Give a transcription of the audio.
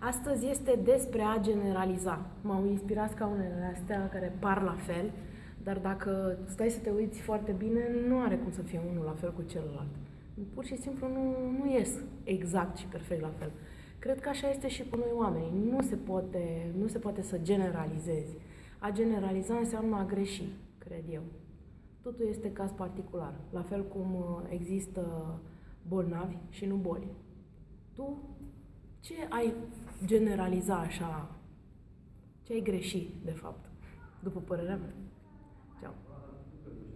Astăzi este despre a generaliza. M-au inspirat scaunele astea care par la fel, dar dacă stai să te uiți foarte bine, nu are cum să fie unul la fel cu celălalt. Pur și simplu nu, nu ies exact și perfect la fel. Cred că așa este și cu noi oameni. Nu se poate, nu se poate să generalizezi. A generaliza înseamnă a greși, cred eu. Totul este caz particular. La fel cum uh, există bolnavi și nu boli. Tu ce ai generaliza așa? Ce ai greșit, de fapt, după părerea mea? Ceau.